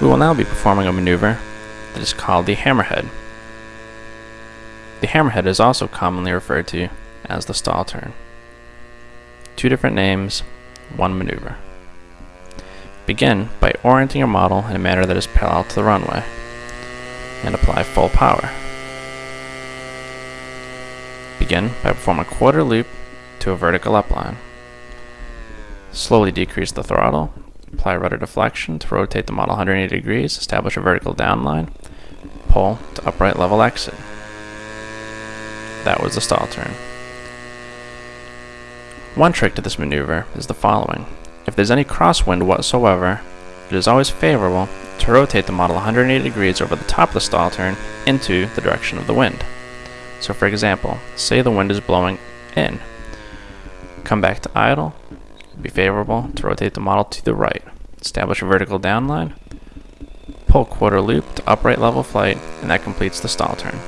We will now be performing a maneuver that is called the hammerhead. The hammerhead is also commonly referred to as the stall turn. Two different names, one maneuver. Begin by orienting your model in a manner that is parallel to the runway and apply full power. Begin by performing a quarter loop to a vertical upline. Slowly decrease the throttle, apply rudder deflection to rotate the model 180 degrees, establish a vertical downline, pull to upright level exit. That was the stall turn. One trick to this maneuver is the following. If there's any crosswind whatsoever, it is always favorable to rotate the model 180 degrees over the top of the stall turn into the direction of the wind. So for example, say the wind is blowing in. Come back to idle, be favorable to rotate the model to the right. Establish a vertical downline, pull quarter loop to upright level flight, and that completes the stall turn.